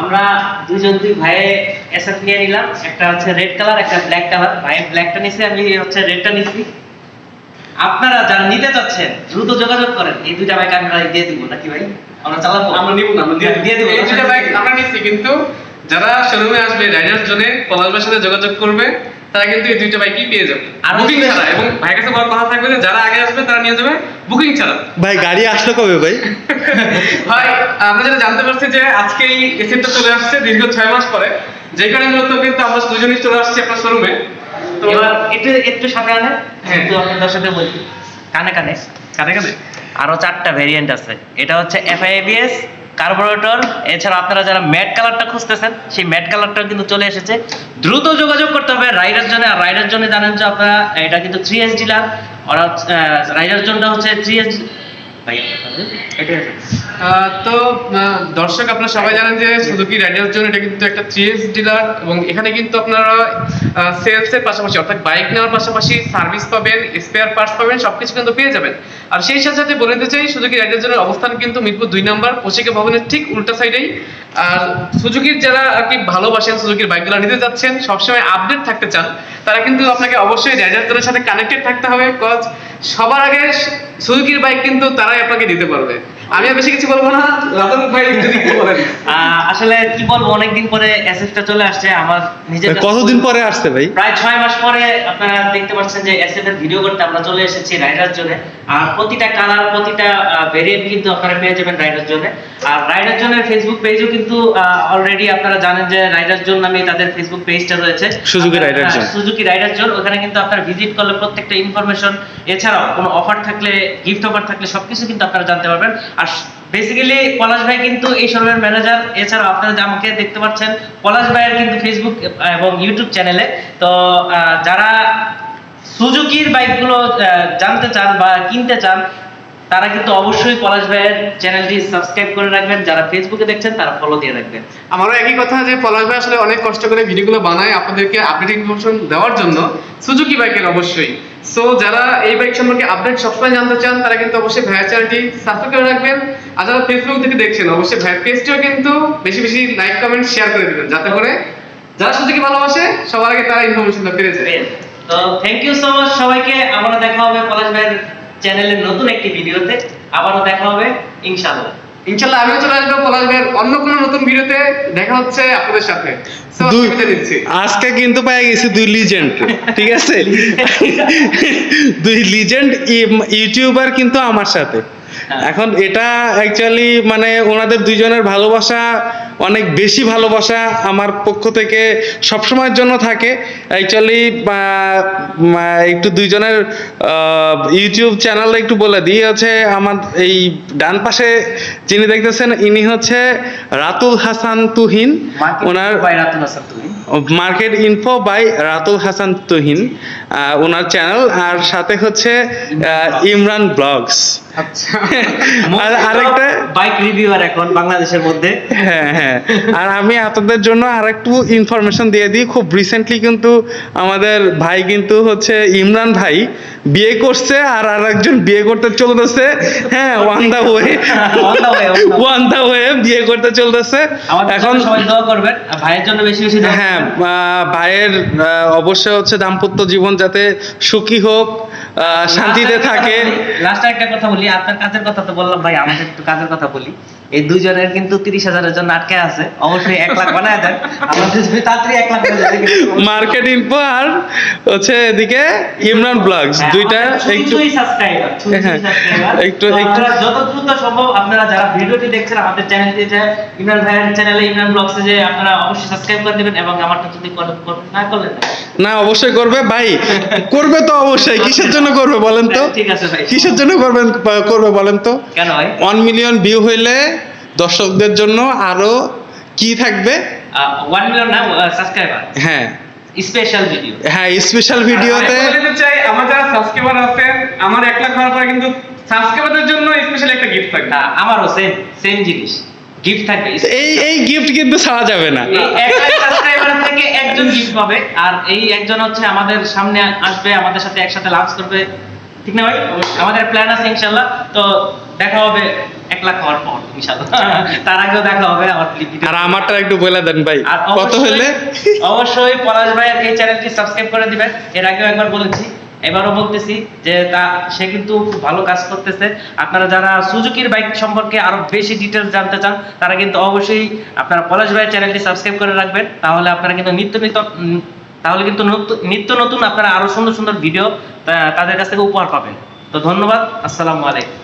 আমরা দুজন দুই ভাইয়ে এসএফ নিয়ে নিলাম। একটা হচ্ছে রেড কালার একটা ব্ল্যাক কালার ভাই ব্ল্যাকটা নিছি আমি হচ্ছে রেডটা নিছি। আপনারা যারা নিতে চাচ্ছেন দ্রুত যোগাযোগ করেন। এই দুইটা বাইক আমরা দিয়ে দিব নাকি ভাই? আমরা চালাবো? আমরা নিব না আমরা দিয়ে দিয়ে দিব এই দুইটা বাইক আমরা নিছি কিন্তু যারা শোরুমে আসবে রাইডার জোনে পলাশবার সাথে যোগাযোগ করবে তারা কিন্তু এই দুইটা বাইকই পেয়ে যাবে। আর বুকিং ছাড়া। এবং ভাইয়ের কাছে বড় কথা থাকবে যে যারা আগে আসবে তারা নিয়ে যাবে বুকিং ছাড়া। ভাই গাড়ি আসলো কবে ভাই? ভাই আমরা যেটা জানতে পারছি যে আজকে এই এসিটা চলে আসছে দীর্ঘ ছয় মাস পরে। যে কারণে মূলত কিন্তু আমরা দুজনই চলে আসছি আপনার শোরুমে তো এবার একটু একটু সামনে আনে হ্যাঁ। একটু আপনার দর্শকদের বলছি। কানে কানে। কানে কানে? আরও চারটা ভেরিয়েন্ট আছে। এটা হচ্ছে এফআইএবিএস কার্বোরেটর এছাড়া আপনারা যারা ম্যাট কালারটা খুঁজতেছেন, সেই ম্যাট কালারটা কিন্তু চলে এসেছে। দ্রুত যোগাযোগ করতে হবে রাইডার জন্য আর রাইডার জন্য জানেন যে আপনারা, এটা কিন্তু থ্রি এস ডিলার রাইডার জোনটা হচ্ছে থ্রি এস ভাই, এটা তো দর্শক, আপনারা সবাই জানেন যে সুজুকি রাইডারের জন্য এটা কিন্তু একটা থ্রিএস ডিলার এবং এখানে কিন্তু আপনারা সেলস এর পাশাপাশি, অর্থাৎ বাইক নেওয়ার পাশাপাশি সার্ভিস পাবেন স্পেয়ার পার্টস পাবেন, সবকিছু কিন্তু পেয়ে যাবেন। আর সেই সাথে সাথে বলে দিতে চাই সুজুকি রাইডারের জন্য অবস্থান কিন্তু মিরপুর দুই নাম্বার পশিকা ভবনের ঠিক উল্টা সাইডেই আর সুজুকির যারা আর কি ভালোবাসেন সুজুকির বাইকগুলো নিতে যাচ্ছেন, সবসময় আপডেট থাকতে চান, তারা কিন্তু আপনাকে অবশ্যই রাইডারদের সাথে কানেক্টেড থাকতে হবে কজ সবার আগে সুজুকির বাইক কিন্তু তারাই আপনাকে দিতে পারবে। আমি আর বেশি কিছু বলব না রতন ভাই যদি কিছু বলেন। আসলে কি বলব অনেকদিন পরে এসএফটা চলে আসছে আমার নিজের কতদিন পরে আসছে ভাই? প্রায় ছয় মাস পরে আপনারা দেখতে পাচ্ছেন যে এসএফ এর ভিডিও করতে আমরা চলে এসেছি রাইডার জন্য আর প্রতিটা কালার প্রতিটা ভেরিয়েন্ট কিন্তু আপনারা পেয়ে যাবেন রাইডার জন্য আর রাইডার জন্য ফেসবুক পেজও কিন্তু অলরেডি আপনারা জানেন যে রাইডার জোন নামে তাদের ফেসবুক পেজটা রয়েছে। Suzuki rider zone. Suzuki rider zone ওখানে কিন্তু আপনারা ভিজিট করলে প্রত্যেকটা ইনফরমেশন এছাড়াও কোনো অফার থাকলে গিফট অফার থাকলে সবকিছু কিন্তু আপনারা জানতে পারবেন। আর বেসিক্যালি পলাশ ভাই কিন্তু এই শোরুমের ম্যানেজার এছাড়া আপনারা আমাকে দেখতে পাচ্ছেন, পলাশ ভাইয়ের কিন্তু ফেসবুক এবং ইউটিউব চ্যানেলে তো যারা সুজুকির বাইকগুলো জানতে চান বা কিনতে চান তারা কিন্তু অবশ্যই পলাশ ভাইয়ের চ্যানেলটি সাবস্ক্রাইব করে রাখবেন। যারা ফেসবুকে দেখছেন তারা ফলো দিয়ে রাখবেন। আমারও একই কথা যে পলাশ ভাই আসলে অনেক কষ্ট করে ভিডিওগুলো বানায় আপনাদেরকে আপডেট ইনফরমেশন দেওয়ার জন্য। সুজুকি বাইকের অবশ্যই। সো যারা এই বাইক সম্পর্কে আপডেট সবসময় জানতে চান তারা কিন্তু অবশ্যই ভাইয়ের চ্যানেলটি সাবস্ক্রাইব করে রাখবেন। আর যারা ফেসবুক থেকে দেখছেন অবশ্যই ভাইয়ের পেজটিও কিন্তু বেশি বেশি লাইক কমেন্ট শেয়ার করে দিবেন। যাতে করে যারা সুজুকি ভালোবাসে সবার আগে তারা ইনফরমেশনটা পেয়ে যায়। তো থ্যাংক ইউ সো মাচ সবাইকে। আবারও দেখা হবে পলাশ ভাইয়ের চ্যানেলের নতুন একটি ভিডিওতে আবারও দেখা হবে ইনশাআল্লাহ। ইনশাআল্লাহ আমিও চলে আসব পলাশ ভাইয়ের অন্য কোনো নতুন ভিডিওতে দেখা হচ্ছে আপনাদের সাথে। আজকে কিন্তু পাই গেছি দুই লিজেন্ড ঠিক আছে? দুই লিজেন্ড ইউটিউবার কিন্তু আমার সাথে। এখন এটা অ্যাকচুয়ালি মানে ওনাদের দুইজনের ভালোবাসা অনেক বেশি ভালোবাসা আমার পক্ষ থেকে সবসময়ের জন্য থাকে। অ্যাকচুয়ালি একটু দুইজনের ইউটিউব চ্যানেল একটু বলে দিই হচ্ছে আমার এই ডান পাশে যিনি দেখতেছেন ইনি হচ্ছে রাতুল হাসান তুহিন। ওনার রাতুল হাসান তুমি market info by Ratul Hasan Tuhin owner channel আর সাথে হচ্ছে ইমরান ব্লগস। আচ্ছা। আর আরেকটা? বাইক রিভিউয়ার এখন বাংলাদেশের মধ্যে। হ্যাঁ হ্যাঁ। আর আমি আপনাদের জন্য আরেকটু ইনফরমেশন দিয়ে দিই। খুব রিসেন্টলি কিন্তু আমাদের ভাই কিন্তু হচ্ছে ইমরান ভাই বিয়ে করছে আর আরেকজন বিয়ে করতে চলতেছে। হ্যাঁ on the way. On the way বিয়ে করতে চলতেছে। এখন সবাই দোয়া করবেন ভাইয়ের জন্য বেশি বেশি হ্যাঁ আহ, ভাইয়ের অবশ্যই হচ্ছে দাম্পত্য জীবন যাতে সুখী হোক আহ, শান্তিতে থাকে। লাস্ট একটা কথা বলি। আপনার কাজের কথা তো বললাম ভাই আমাদের একটু কাজের কথা বলি। এই দুইজনের কিন্তু তিরিশ হাজারের জন্য আটকে আছে। অবশ্যই এক লাখ বানায় দেন। আমাদের যদি তাড়াতাড়ি এক লাখ মার্কেট ইনফো আর হচ্ছে এদিকে ইমরান ব্লগস হ্যাঁ, দুইটা একটু হ্যাঁ। একটু- একটু- যত দ্রুত সম্ভব আপনারা যারা ভিডিওটি দেখছেন আমাদের চ্যানেলটি যে ইমরান ভাইয়ের চ্যানেলে ইমরান ব্লগসে যে আপনারা অবশ্যই সাবস্ক্রাইব করে দিবেন এবং আমারটা যদি না করলেন না অবশ্যই করবে ভাই। করবে তো অবশ্যই। কিসের জন্য করবে বলেন তো? ঠিক আছে ভাই। কিসের জন্য করবেন করবে বলেন তো? ওয়ান মিলিয়ন ভিউ হইলে দর্শকদের জন্য আরও কি থাকবে? ওয়ান মিলিয়ন না সাবস্ক্রাইবার হ্যাঁ। স্পেশাল ভিডিও হ্যাঁ স্পেশাল ভিডিওতে চাই আমার যারা সাবস্ক্রাইবার আছেন আমার এক লাখ হওয়ার পরে কিন্তু সাবস্ক্রাইবারদের জন্য স্পেশাল একটা গিফট থাকবে। আমারও সেম সেম জিনিস। গিফট থাকবে। এই এই গিফট কিন্তু ছাড়া যাবে না। সাবস্ক্রাইবার থেকে একজন গিফট পাবে আর এই একজন হচ্ছে আমাদের সামনে আসবে আমাদের সাথে একসাথে লাঞ্চ করবে। ঠিক না ভাই? আমাদের প্ল্যান আছে ইনশাল্লাহ। তো দেখা হবে এক লাখ হওয়ার পর ইনশাআল্লাহ তার আগেও দেখা হবে আমার আর আমারটা একটু বলে দেন ভাই কত হলে অবশ্যই পলাশ ভাইয়ের এই চ্যানেলটি সাবস্ক্রাইব করে দিবেন। এর আগেও একবার বলেছি এবারও বলতেছি যে তা সে কিন্তু খুব ভালো কাজ করতেছে। আপনারা যারা সুজুকির বাইক সম্পর্কে আরও বেশি ডিটেলস জানতে চান তারা কিন্তু অবশ্যই আপনারা পলাশ ভাইয়ের চ্যানেলটি সাবস্ক্রাইব করে রাখবেন। তাহলে আপনারা কিন্তু নিত্য নিত্য তাহলে কিন্তু নিত্য নতুন আপনারা আরও সুন্দর সুন্দর ভিডিও তাদের কাছ থেকে উপহার পাবেন। তো ধন্যবাদ, আসসালামু আলাইকুম।